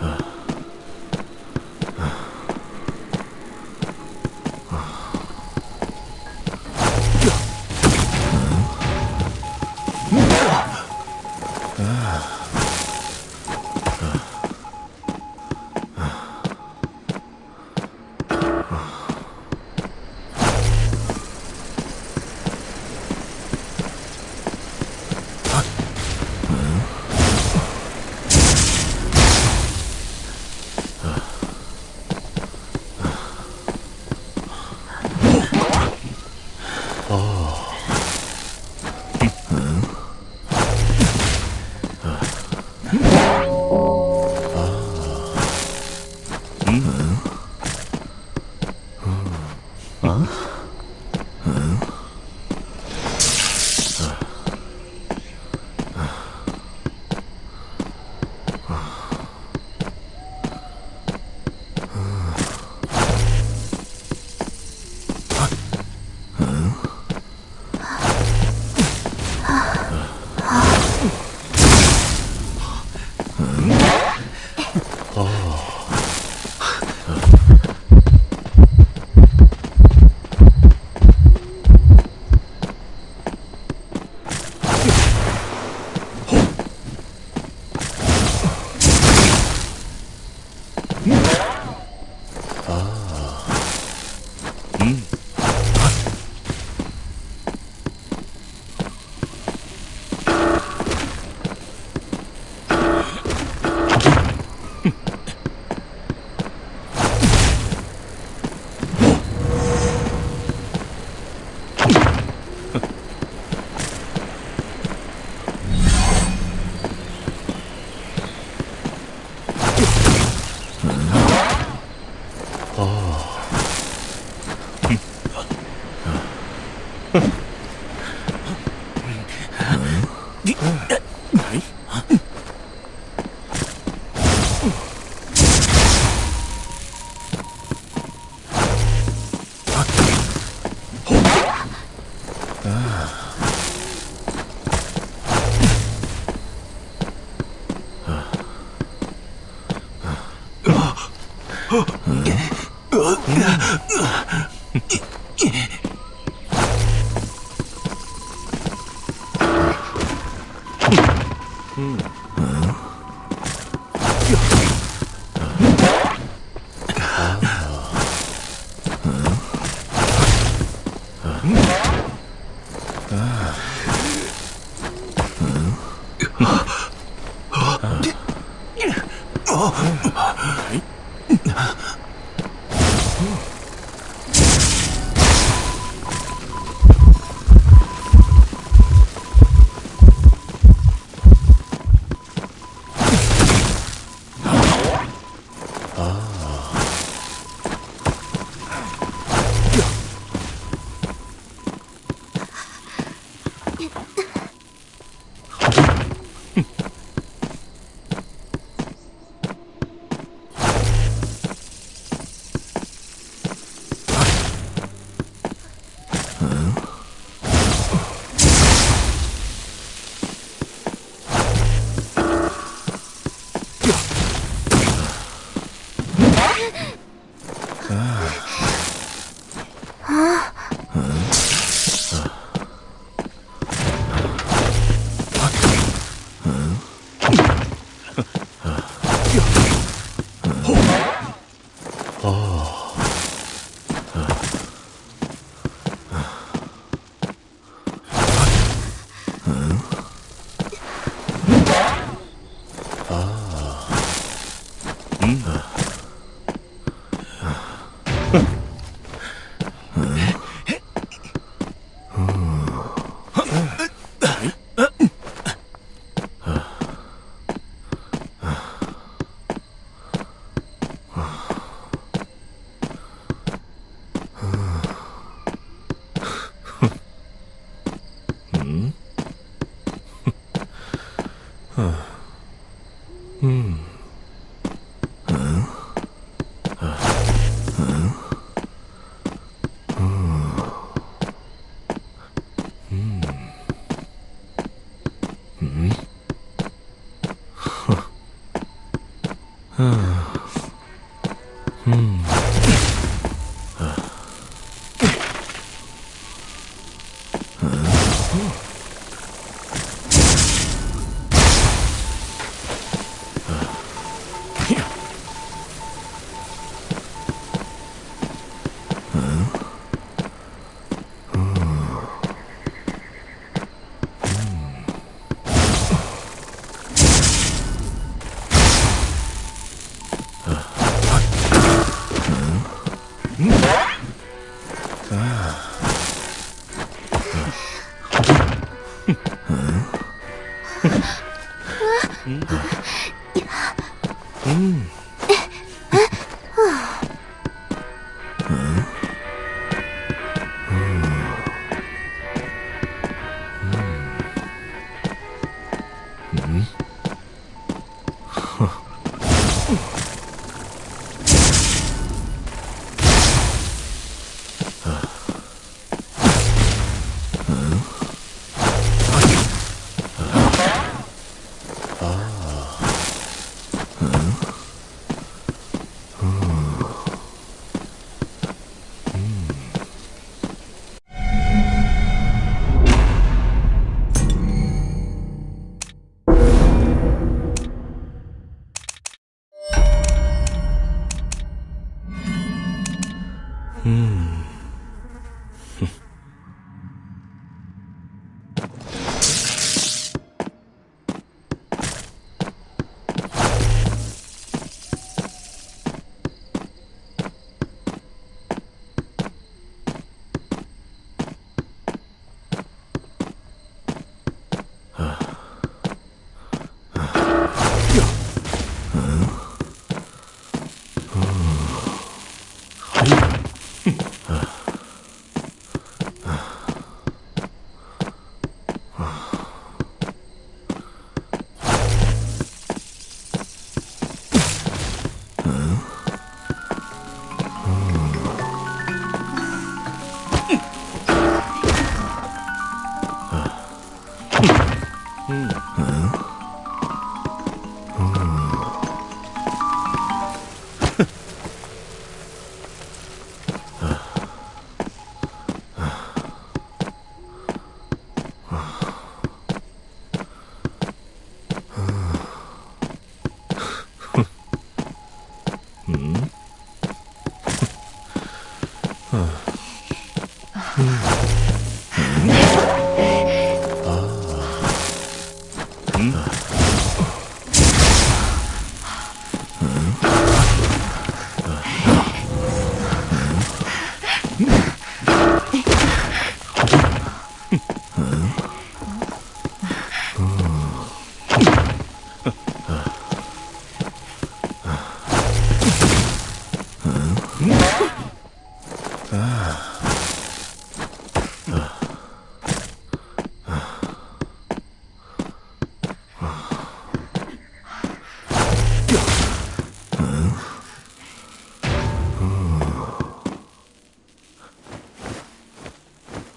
啊 Mm-hmm. 아. 음. 嗯。嗯。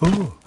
Ooh.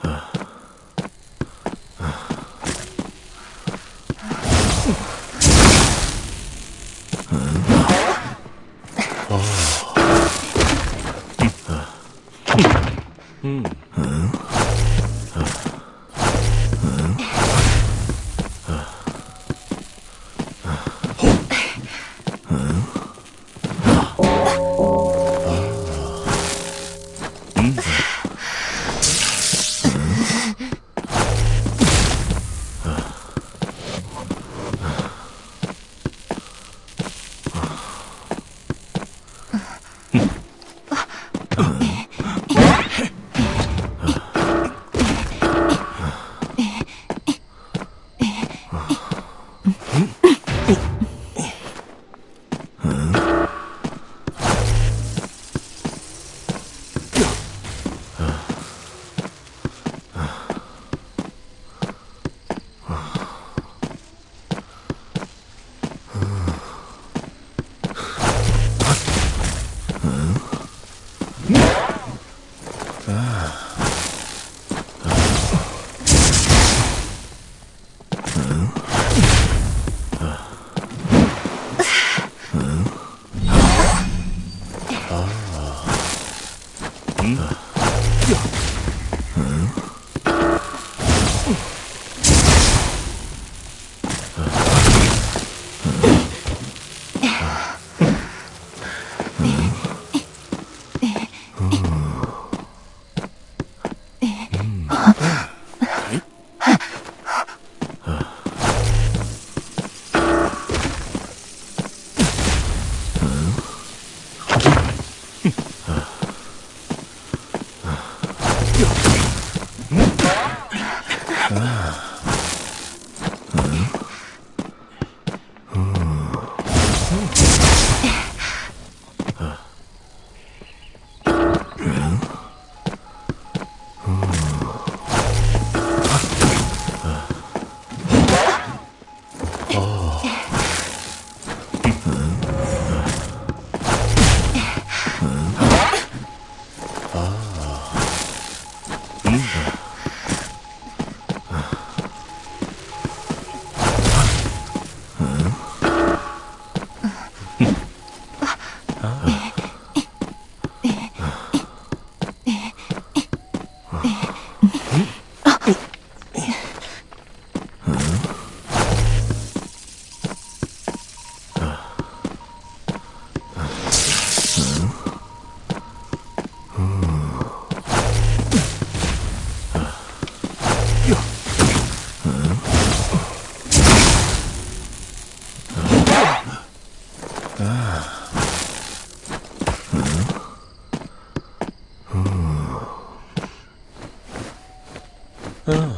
Yeah. Oh.